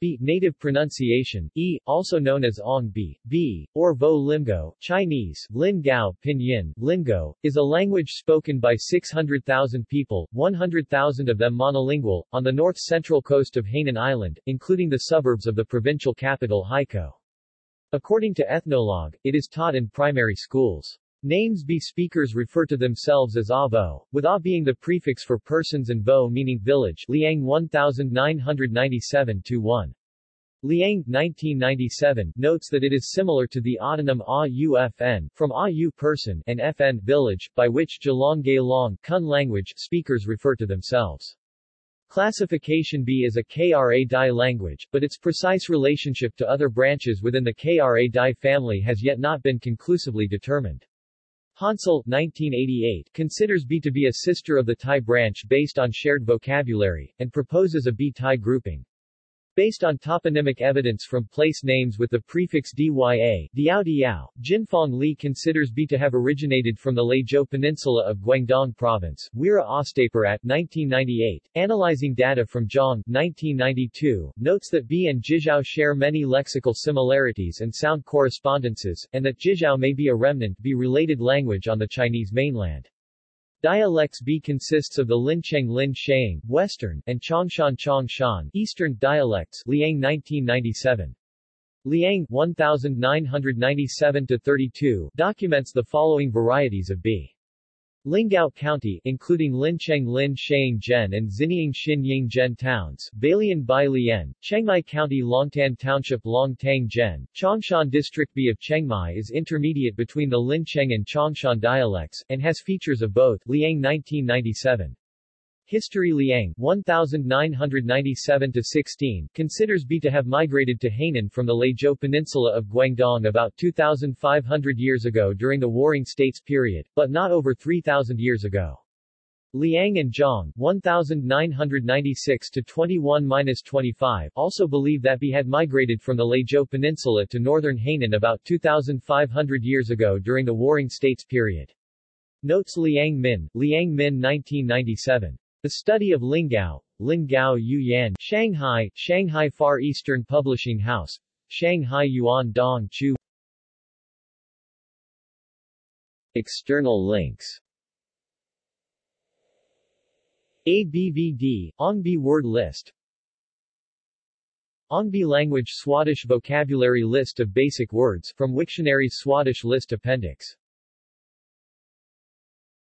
Be. Native pronunciation, E, also known as Ong Be, Be, or Vo Limgao, Chinese, Lin Gao, Pinyin, Lingao, is a language spoken by 600,000 people, 100,000 of them monolingual, on the north-central coast of Hainan Island, including the suburbs of the provincial capital Haikou. According to Ethnologue, it is taught in primary schools. Names Be speakers refer to themselves as Avo, with A being the prefix for persons and Vo meaning village Liang 1997-1. Liang, 1997, notes that it is similar to the autonym AUFN, from AU person and FN village, by which Gelong Gailong Kun language speakers refer to themselves. Classification Be is a Kra Dai language, but its precise relationship to other branches within the Kra Dai family has yet not been conclusively determined. Hansell 1988 considers Be to be a sister of the Thai branch based on shared vocabulary, and proposes a Be-Thai grouping. Based on toponymic evidence from place names with the prefix dya, Diao Diao, Jinfang Li considers Be to have originated from the Leizhou Peninsula of Guangdong Province. Weera Ostapirat at 1998, analyzing data from Zhang 1992, notes that Be and Jizhao share many lexical similarities and sound correspondences, and that Jizhao may be a remnant Be-related language on the Chinese mainland. Dialects Be consists of the Lincheng Lin Sheng, Western, and Chongshan Chongshan, Eastern dialects, Liang 1997. Liang 1997-32 documents the following varieties of Be. Lingao County, including Lincheng Lin Sheng Zhen and Xiniang Xin Ying Zhen towns, Balian Bai Lian, Chengmai County Longtan Township Longtang Zhen, Chongshan District Be of Chengmai is intermediate between the Lincheng and Chongshan dialects, and has features of both, Liang 1997. History Liang 1997-16 considers Be to have migrated to Hainan from the Leizhou Peninsula of Guangdong about 2,500 years ago during the Warring States period, but not over 3,000 years ago. Liang and Zhang 1996-21-25 also believe that Be had migrated from the Leizhou Peninsula to northern Hainan about 2,500 years ago during the Warring States period. Notes Liang Min, Liang Min 1997. The Study of Lingao, Lingao Yuyan, Shanghai, Shanghai Far Eastern Publishing House, Shanghai Yuan Dong Chu. External links. ABVD, Ongbi word list. Ongbi language Swadesh vocabulary list of basic words from Wiktionary's Swadesh list appendix